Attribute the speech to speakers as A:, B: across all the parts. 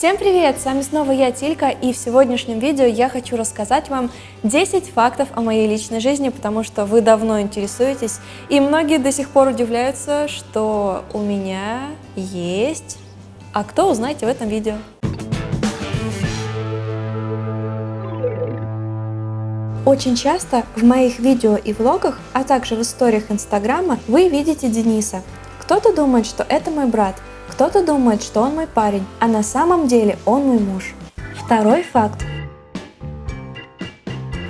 A: Всем привет! С вами снова я, Тилька, и в сегодняшнем видео я хочу рассказать вам 10 фактов о моей личной жизни, потому что вы давно интересуетесь, и многие до сих пор удивляются, что у меня есть... А кто узнаете в этом видео? Очень часто в моих видео и влогах, а также в историях инстаграма вы видите Дениса. Кто-то думает, что это мой брат, кто-то думает, что он мой парень, а на самом деле он мой муж. Второй факт.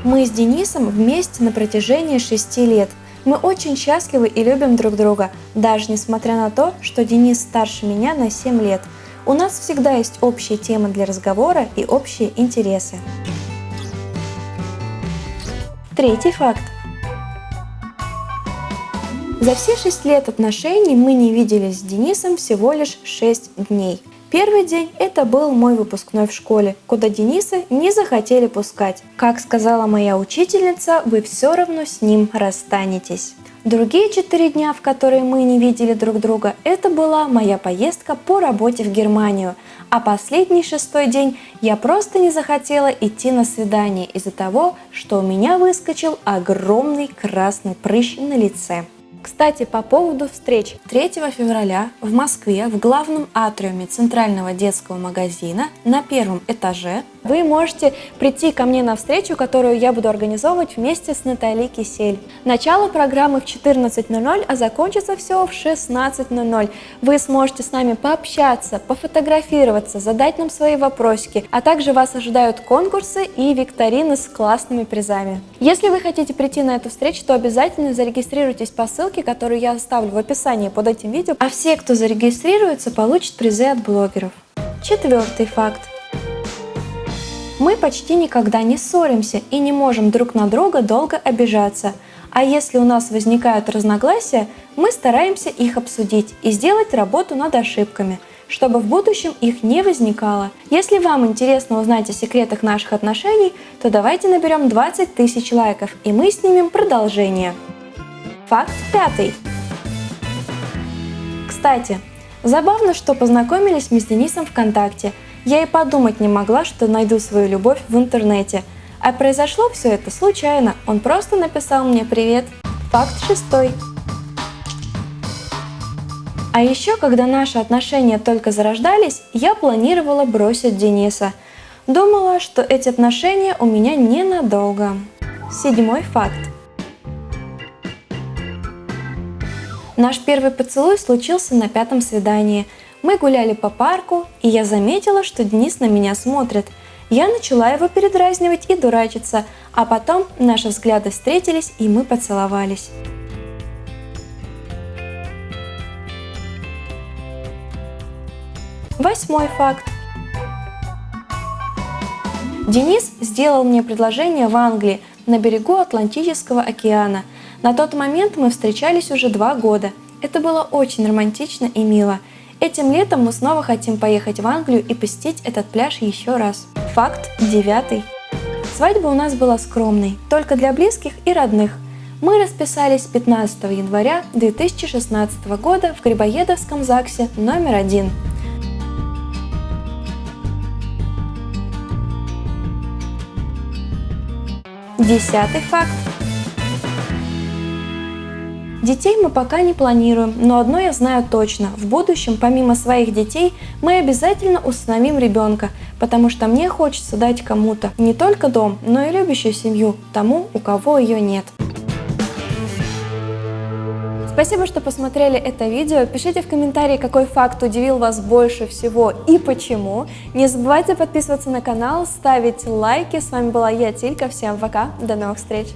A: Мы с Денисом вместе на протяжении 6 лет. Мы очень счастливы и любим друг друга, даже несмотря на то, что Денис старше меня на 7 лет. У нас всегда есть общие темы для разговора и общие интересы. Третий факт. За все шесть лет отношений мы не виделись с Денисом всего лишь 6 дней. Первый день – это был мой выпускной в школе, куда Дениса не захотели пускать. Как сказала моя учительница, вы все равно с ним расстанетесь. Другие четыре дня, в которые мы не видели друг друга, это была моя поездка по работе в Германию. А последний шестой день я просто не захотела идти на свидание из-за того, что у меня выскочил огромный красный прыщ на лице. Кстати, по поводу встреч. 3 февраля в Москве в главном атриуме Центрального детского магазина на первом этаже вы можете прийти ко мне на встречу, которую я буду организовывать вместе с Натальей Кисель. Начало программы в 14.00, а закончится все в 16.00. Вы сможете с нами пообщаться, пофотографироваться, задать нам свои вопросики, а также вас ожидают конкурсы и викторины с классными призами. Если вы хотите прийти на эту встречу, то обязательно зарегистрируйтесь по ссылке, которую я оставлю в описании под этим видео, а все, кто зарегистрируется, получат призы от блогеров. Четвертый факт. Мы почти никогда не ссоримся и не можем друг на друга долго обижаться. А если у нас возникают разногласия, мы стараемся их обсудить и сделать работу над ошибками, чтобы в будущем их не возникало. Если вам интересно узнать о секретах наших отношений, то давайте наберем 20 тысяч лайков и мы снимем продолжение. Факт пятый. Кстати, забавно, что познакомились мы с Денисом ВКонтакте – я и подумать не могла, что найду свою любовь в интернете. А произошло все это случайно, он просто написал мне «Привет». Факт шестой. А еще, когда наши отношения только зарождались, я планировала бросить Дениса. Думала, что эти отношения у меня ненадолго. Седьмой факт. Наш первый поцелуй случился на пятом свидании – мы гуляли по парку, и я заметила, что Денис на меня смотрит. Я начала его передразнивать и дурачиться, а потом наши взгляды встретились, и мы поцеловались. Восьмой факт. Денис сделал мне предложение в Англии, на берегу Атлантического океана. На тот момент мы встречались уже два года. Это было очень романтично и мило. Этим летом мы снова хотим поехать в Англию и посетить этот пляж еще раз. Факт девятый. Свадьба у нас была скромной, только для близких и родных. Мы расписались 15 января 2016 года в Грибоедовском ЗАГСе номер один. Десятый факт. Детей мы пока не планируем, но одно я знаю точно. В будущем, помимо своих детей, мы обязательно установим ребенка, потому что мне хочется дать кому-то не только дом, но и любящую семью, тому, у кого ее нет. Спасибо, что посмотрели это видео. Пишите в комментарии, какой факт удивил вас больше всего и почему. Не забывайте подписываться на канал, ставить лайки. С вами была я, Тилька. Всем пока, до новых встреч!